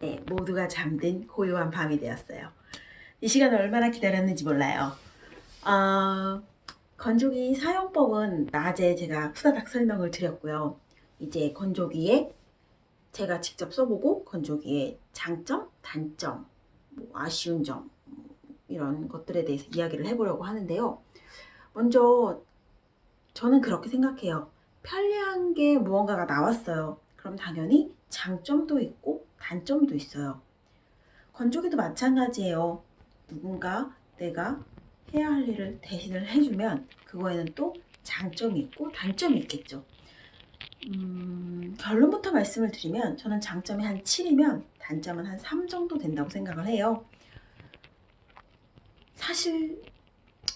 네, 모두가 잠든 고요한 밤이 되었어요. 이 시간을 얼마나 기다렸는지 몰라요. 어, 건조기 사용법은 낮에 제가 후다닥 설명을 드렸고요. 이제 건조기에 제가 직접 써보고 건조기의 장점, 단점, 뭐 아쉬운 점뭐 이런 것들에 대해서 이야기를 해보려고 하는데요. 먼저 저는 그렇게 생각해요. 편리한 게 무언가가 나왔어요. 그럼 당연히 장점도 있고 단점도 있어요. 건조기도 마찬가지예요. 누군가 내가 해야 할 일을 대신을 해주면 그거에는 또 장점이 있고 단점이 있겠죠. 음, 결론부터 말씀을 드리면 저는 장점이 한 7이면 단점은 한 3 정도 된다고 생각을 해요. 사실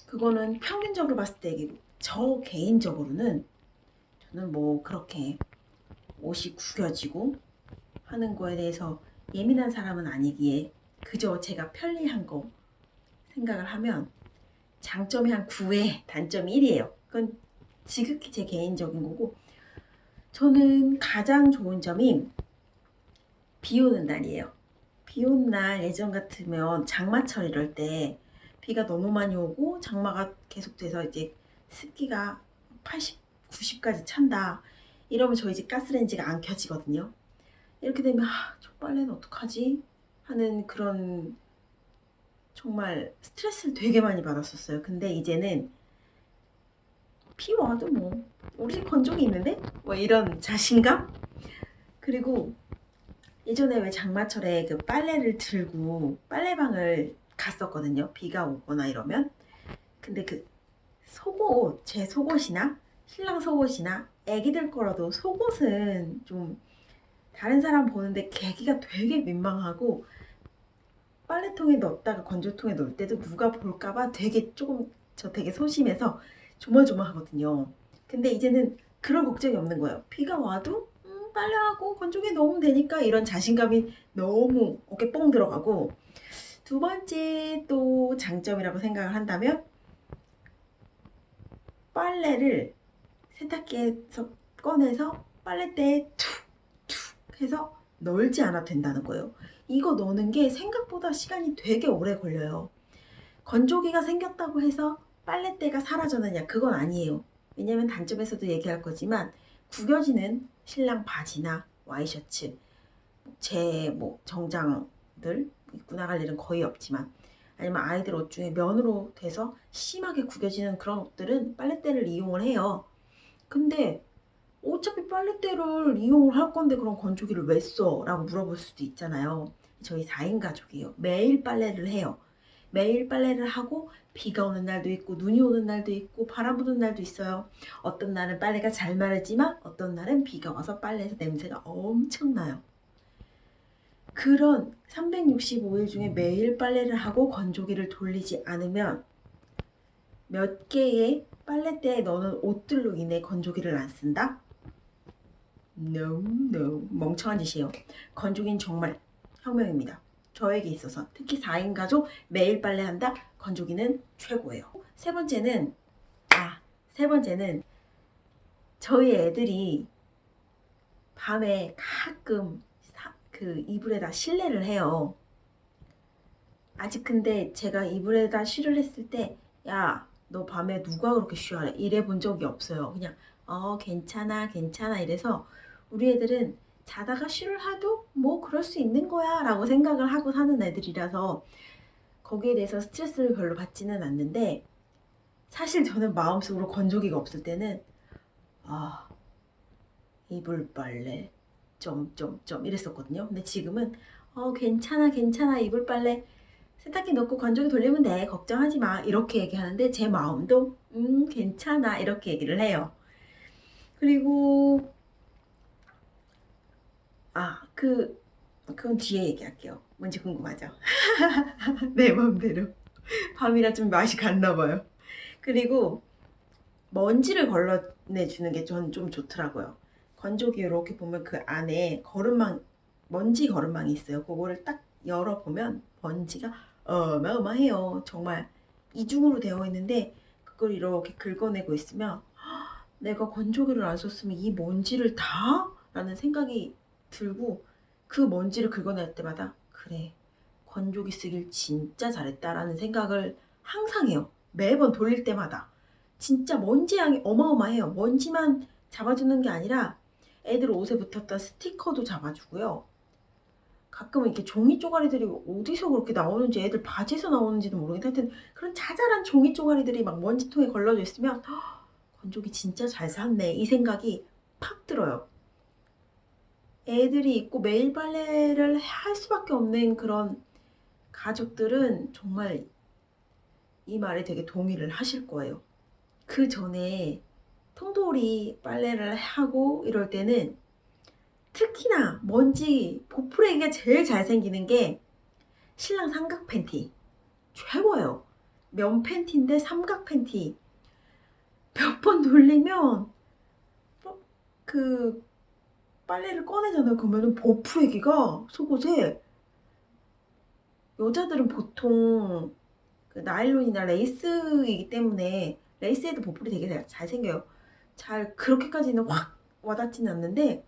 그거는 평균적으로 봤을 때 저 개인적으로는 저는 뭐 그렇게 옷이 구겨지고 하는 거에 대해서 예민한 사람은 아니기에 그저 제가 편리한 거 생각을 하면 장점이 한 9에 단점이 1이에요. 그건 지극히 제 개인적인 거고 저는 가장 좋은 점이 비 오는 날이에요. 비 오는 날 예전 같으면 장마철 이럴 때 비가 너무 많이 오고 장마가 계속돼서 이제 습기가 80, 90까지 찬다. 이러면 저희 집 가스레인지가 안 켜지거든요. 이렇게 되면 아, 저 빨래는 어떡하지? 하는 그런 정말 스트레스를 되게 많이 받았었어요. 근데 이제는 비 와도 뭐 우리 집 건조기 있는데? 뭐 이런 자신감? 그리고 예전에 왜 장마철에 그 빨래를 들고 빨래방을 갔었거든요. 비가 오거나 이러면. 근데 그 속옷, 제 속옷이나 신랑 속옷이나 애기들 거라도 속옷은 좀 다른 사람 보는데 계기가 되게 민망하고 빨래통에 넣었다가 건조통에 넣을 때도 누가 볼까봐 되게 조금 저 되게 소심해서 조마조마하거든요. 근데 이제는 그런 걱정이 없는 거예요. 비가 와도 음, 빨래하고 건조기에 넣으면 되니까 이런 자신감이 너무 어깨 뽕 들어가고 두 번째 또 장점이라고 생각을 한다면 빨래를 세탁기에서 꺼내서 빨래대에 툭툭 해서 널지 않아도 된다는 거예요. 이거 넣는 게 생각보다 시간이 되게 오래 걸려요. 건조기가 생겼다고 해서 빨래대가 사라졌느냐 그건 아니에요. 왜냐면 단점에서도 얘기할 거지만 구겨지는 신랑 바지나 와이셔츠 제 뭐 정장들 입고 나갈 일은 거의 없지만 아니면 아이들 옷 중에 면으로 돼서 심하게 구겨지는 그런 옷들은 빨래대를 이용을 해요. 근데 어차피 빨래대를 이용을 할 건데 그럼 건조기를 왜 써? 라고 물어볼 수도 있잖아요. 저희 4인 가족이에요. 매일 빨래를 해요. 매일 빨래를 하고 비가 오는 날도 있고 눈이 오는 날도 있고 바람 부는 날도 있어요. 어떤 날은 빨래가 잘 마르지만 어떤 날은 비가 와서 빨래에서 냄새가 엄청나요. 그런 365일 중에 매일 빨래를 하고 건조기를 돌리지 않으면 몇 개의 빨래대에 넣는 옷들로 인해 건조기를 안 쓴다? No, no. 멍청한 짓이에요. 건조기는 정말 혁명입니다. 저에게 있어서 특히 4인 가족 매일 빨래한다? 건조기는 최고예요. 세 번째는 아, 세 번째는 저희 애들이 밤에 가끔 사, 그 이불에다 실내를 해요. 아직 근데 제가 이불에다 쉬를 했을 때 야, 너 밤에 누가 그렇게 쉬어래? 이래 본 적이 없어요. 그냥 어 괜찮아 괜찮아 이래서 우리 애들은 자다가 쉬를 하도 뭐 그럴 수 있는 거야 라고 생각을 하고 사는 애들이라서 거기에 대해서 스트레스를 별로 받지는 않는데 사실 저는 마음속으로 건조기가 없을 때는 아 이불 빨래 점점점 이랬었거든요. 근데 지금은 어 괜찮아 괜찮아 이불 빨래 세탁기 넣고 건조기 돌리면 돼 걱정하지 마 이렇게 얘기하는데 제 마음도 음 괜찮아 이렇게 얘기를 해요. 그리고 아, 그, 그건 뒤에 얘기할게요. 뭔지 궁금하죠? 내 맘대로. 밤이라 좀 맛이 갔나 봐요. 그리고 먼지를 걸러내주는 게전좀 좋더라고요. 건조기 이렇게 보면 그 안에 거름망, 먼지 거름망이 있어요. 그거를 딱 열어보면 먼지가 어마어마해요. 정말 이중으로 되어 있는데 그걸 이렇게 긁어내고 있으면 내가 건조기를 안 썼으면 이 먼지를 다? 라는 생각이 들고 그 먼지를 긁어낼 때마다 그래 건조기 쓰길 진짜 잘했다라는 생각을 항상 해요. 매번 돌릴 때마다 진짜 먼지 양이 어마어마해요. 먼지만 잡아주는 게 아니라 애들 옷에 붙었던 스티커도 잡아주고요. 가끔은 이렇게 종이 쪼가리들이 어디서 그렇게 나오는지 애들 바지에서 나오는지도 모르겠는데 하여튼 그런 자잘한 종이 쪼가리들이 막 먼지통에 걸러져 있으면 "헉, 건조기 진짜 잘 샀네 이 생각이 팍 들어요. 애들이 있고 매일 빨래를 할 수밖에 없는 그런 가족들은 정말 이 말에 되게 동의를 하실 거예요. 그 전에 통돌이 빨래를 하고 이럴 때는 특히나 먼지 보풀애기가 제일 잘 생기는 게 신랑 삼각 팬티 최고예요. 면 팬티인데 삼각 팬티 몇 번 돌리면 어, 그 빨래를 꺼내잖아요. 그러면은 보풀애기가 속옷에 여자들은 보통 그 나일론이나 레이스이기 때문에 레이스에도 보풀이 되게 잘- 잘 생겨요. 잘 그렇게까지는 확 와닿지는 않는데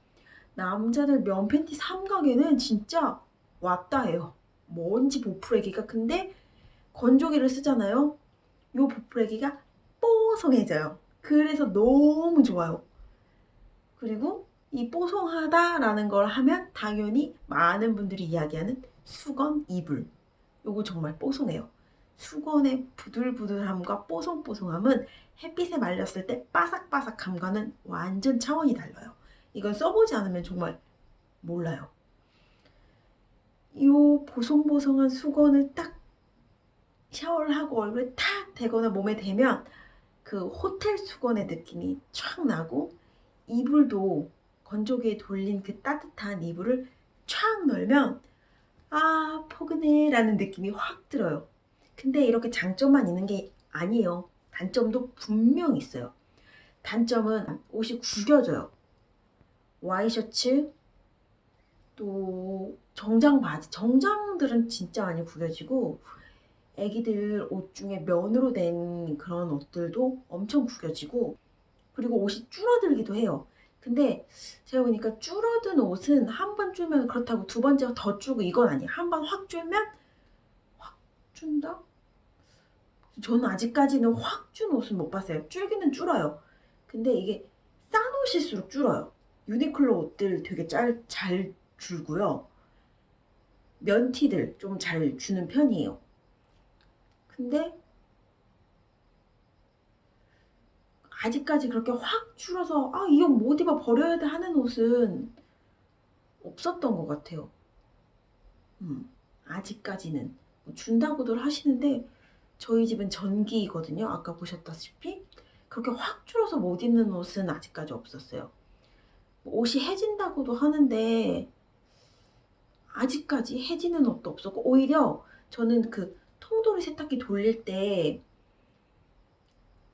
남자들 면 팬티 삼각에는 진짜 왔다예요. 먼지 보풀애기가 근데 건조기를 쓰잖아요. 요 보풀애기가 뽀송해져요. 그래서 너무 좋아요. 그리고 이 뽀송하다라는 걸 하면 당연히 많은 분들이 이야기하는 수건 이불. 요거 정말 뽀송해요. 수건의 부들부들함과 뽀송뽀송함은 햇빛에 말렸을 때 바삭바삭함과는 완전 차원이 달라요. 이건 써보지 않으면 정말 몰라요. 이 보송보송한 수건을 딱 샤워를 하고 얼굴에 탁 대거나 몸에 대면 그 호텔 수건의 느낌이 촥 나고 이불도 건조기에 돌린 그 따뜻한 이불을 촥 널면 아 포근해 라는 느낌이 확 들어요. 근데 이렇게 장점만 있는 게 아니에요. 단점도 분명 있어요. 단점은 옷이 구겨져요. 와이셔츠 또 정장 바지 정장들은 진짜 많이 구겨지고 애기들 옷 중에 면으로 된 그런 옷들도 엄청 구겨지고 그리고 옷이 줄어들기도 해요. 근데 제가 보니까 줄어든 옷은 한 번 줄면 그렇다고 두 번째 더 줄고 이건 아니에요. 한번 확 줄면 확 준다? 저는 아직까지는 확 준 옷은 못 봤어요. 줄기는 줄어요. 근데 이게 싼 옷일수록 줄어요. 유니클로 옷들 되게 잘, 잘 줄고요. 면티들 좀 잘 주는 편이에요. 근데 아직까지 그렇게 확 줄어서 아, 이 옷 못 입어 버려야 돼 하는 옷은 없었던 것 같아요. 음, 아직까지는 뭐 준다고들 하시는데 저희 집은 전기이거든요. 아까 보셨다시피 그렇게 확 줄어서 못 입는 옷은 아직까지 없었어요. 옷이 해진다고도 하는데 아직까지 해지는 옷도 없었고 오히려 저는 그 통돌이 세탁기 돌릴 때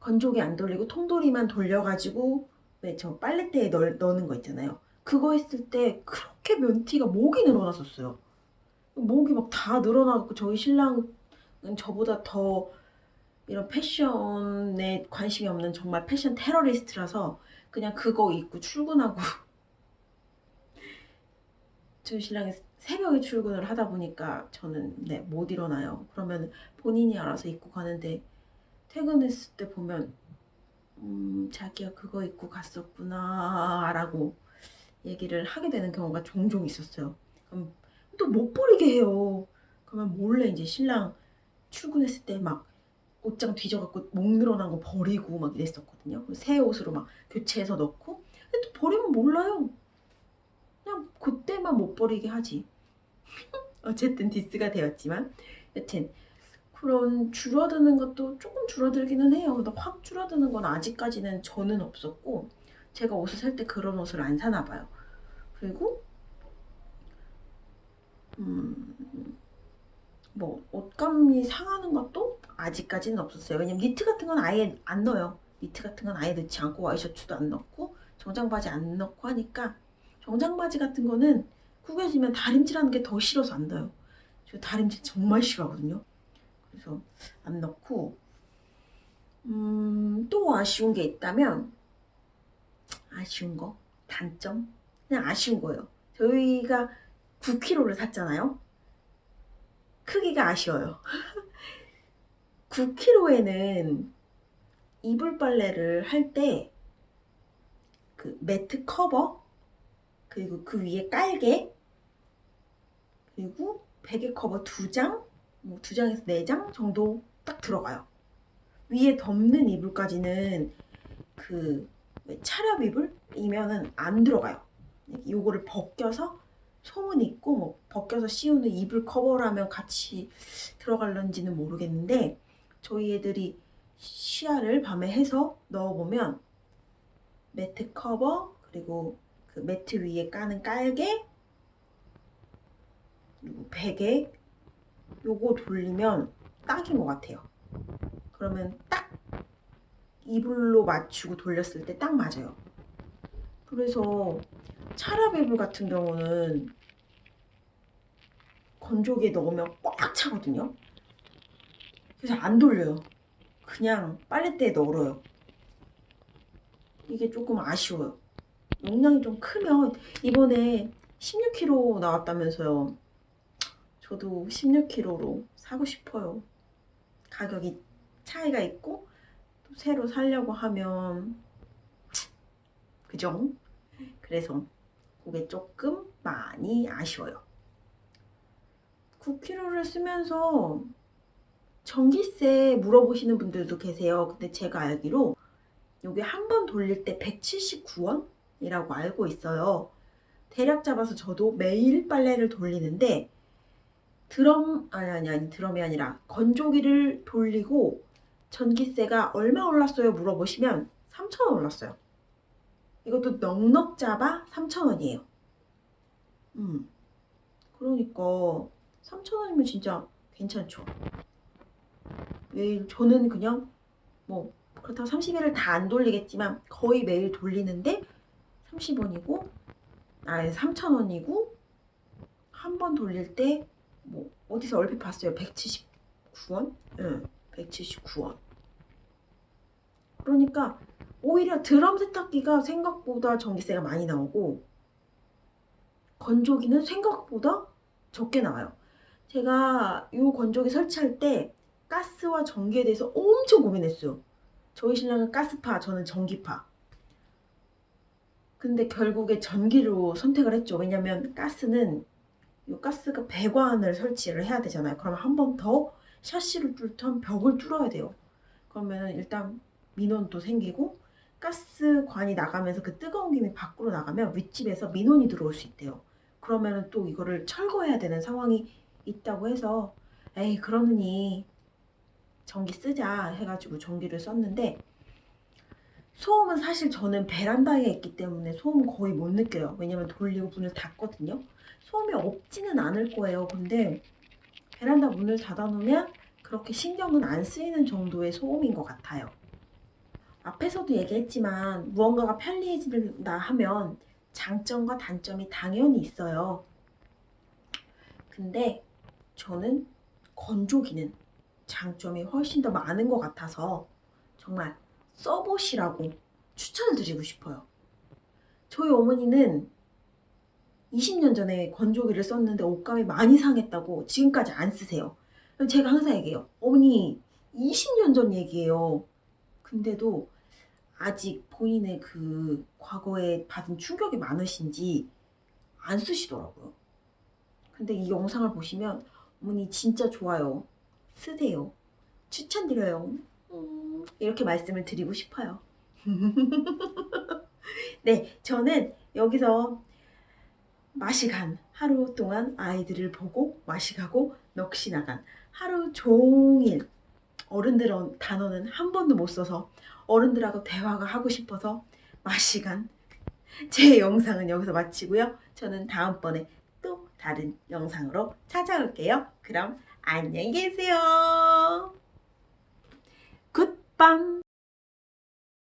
건조기 안 돌리고 통돌이만 돌려가지고 왜 저 빨래대에 넣, 넣는 거 있잖아요. 그거 했을 때 그렇게 면티가 목이 늘어났었어요. 목이 막 다 늘어나고 저희 신랑은 저보다 더 이런 패션에 관심이 없는 정말 패션 테러리스트라서 그냥 그거 입고 출근하고 저희 신랑이 새벽에 출근을 하다 보니까 저는 네, 못 일어나요. 그러면 본인이 알아서 입고 가는데 퇴근했을 때 보면 음, 자기야 그거 입고 갔었구나 라고 얘기를 하게 되는 경우가 종종 있었어요. 그럼 또 못 버리게 해요. 그러면 몰래 이제 신랑 출근했을 때 막 옷장 뒤져갖고 목 늘어난 거 버리고 막 이랬었거든요. 새 옷으로 막 교체해서 넣고 근데 또 버리면 몰라요. 그냥 그때만 못 버리게 하지. 어쨌든 디스가 되었지만 여튼 그런 줄어드는 것도 조금 줄어들기는 해요. 근데 확 줄어드는 건 아직까지는 저는 없었고 제가 옷을 살 때 그런 옷을 안 사나 봐요. 그리고 음, 뭐 옷감이 상하는 것도 아직까지는 없었어요. 왜냐면 니트 같은 건 아예 안 넣어요. 니트 같은 건 아예 넣지 않고 와이셔츠도 안 넣고 정장 바지 안 넣고 하니까 정장 바지 같은 거는 구겨지면 다림질하는 게 더 싫어서 안 넣어요. 저 다림질 정말 싫어하거든요. 그래서 안 넣고 음, 또 아쉬운 게 있다면 아쉬운 거 단점 그냥 아쉬운 거예요. 저희가 9kg를 샀잖아요. 크기가 아쉬워요. 9kg에는 이불 빨래를 할 때 그 매트 커버 그리고 그 위에 깔개 그리고 베개 커버 두 장, 뭐두 장에서 네장 정도 딱 들어가요. 위에 덮는 이불까지는 그 차렵 이불이면은 안 들어가요. 요거를 벗겨서 소문 있고 뭐 벗겨서 씌우는 이불 커버라면 같이 들어갈런지는 모르겠는데 저희 애들이 시야를 밤에 해서 넣어보면 매트 커버 그리고 그 매트 위에 까는 깔개 그리고 베개 요거 돌리면 딱인 것 같아요. 그러면 딱 이불로 맞추고 돌렸을 때 딱 맞아요. 그래서 차랍 이불 같은 경우는 건조기에 넣으면 꽉 차거든요. 그래서 안 돌려요. 그냥 빨래대에 널어요. 이게 조금 아쉬워요. 용량이 좀 크면 이번에 16kg 나왔다면서요. 저도 16kg로 사고 싶어요. 가격이 차이가 있고 또 새로 살려고 하면 그죠? 그래서 그게 조금 많이 아쉬워요. 9kg를 쓰면서 전기세 물어보시는 분들도 계세요. 근데 제가 알기로 여기 한번 돌릴 때 179원이라고 알고 있어요. 대략 잡아서 저도 매일 빨래를 돌리는데 드럼 아니 아니 아니 드럼이 아니라 건조기를 돌리고 전기세가 얼마 올랐어요 물어보시면 3,000원 올랐어요. 이것도 넉넉 잡아 3,000원이에요. 음. 그러니까 3,000원이면 진짜 괜찮죠. 매일 저는 그냥 뭐 그렇다고 30일을 다 안 돌리겠지만 거의 매일 돌리는데 30원이고 아 3,000원이고 한 번 돌릴 때 뭐 어디서 얼핏 봤어요 179원? 응 179원 그러니까 오히려 드럼 세탁기가 생각보다 전기세가 많이 나오고 건조기는 생각보다 적게 나와요 제가 이 건조기 설치할 때 가스와 전기에 대해서 엄청 고민했어요 저희 신랑은 가스파, 저는 전기파. 근데 결국에 전기로 선택을 했죠. 왜냐면 가스는 이 가스가 배관을 설치를 해야 되잖아요. 그럼 한 번 더 샤시를 뚫던 벽을 뚫어야 돼요. 그러면 일단 민원도 생기고 가스관이 나가면서 그 뜨거운 김이 밖으로 나가면 윗집에서 민원이 들어올 수 있대요. 그러면 또 이거를 철거해야 되는 상황이 있다고 해서 에이 그러느니 전기 쓰자 해가지고 전기를 썼는데 소음은 사실 저는 베란다에 있기 때문에 소음은 거의 못 느껴요. 왜냐면 돌리고 문을 닫거든요. 소음이 없지는 않을 거예요. 근데 베란다 문을 닫아놓으면 그렇게 신경은 안 쓰이는 정도의 소음인 것 같아요. 앞에서도 얘기했지만 무언가가 편리해진다 하면 장점과 단점이 당연히 있어요. 근데 저는 건조기는 장점이 훨씬 더 많은 것 같아서 정말 써보시라고 추천을 드리고 싶어요. 저희 어머니는 20년 전에 건조기를 썼는데 옷감이 많이 상했다고 지금까지 안 쓰세요. 제가 항상 얘기해요. 어머니 20년 전 얘기예요. 근데도 아직 본인의 그 과거에 받은 충격이 많으신지 안 쓰시더라고요. 근데 이 영상을 보시면 어머니 진짜 좋아요. 쓰세요. 추천드려요. 음, 이렇게 말씀을 드리고 싶어요. 네, 저는 여기서 맛이 간 하루 동안 아이들을 보고 맛이 가고 넋이 나간 하루 종일 어른들 단어는 한 번도 못 써서 어른들하고 대화가 하고 싶어서 맛이 간 제 영상은 여기서 마치고요. 저는 다음번에 또 다른 영상으로 찾아올게요. 그럼 안녕히 계세요. 굿밤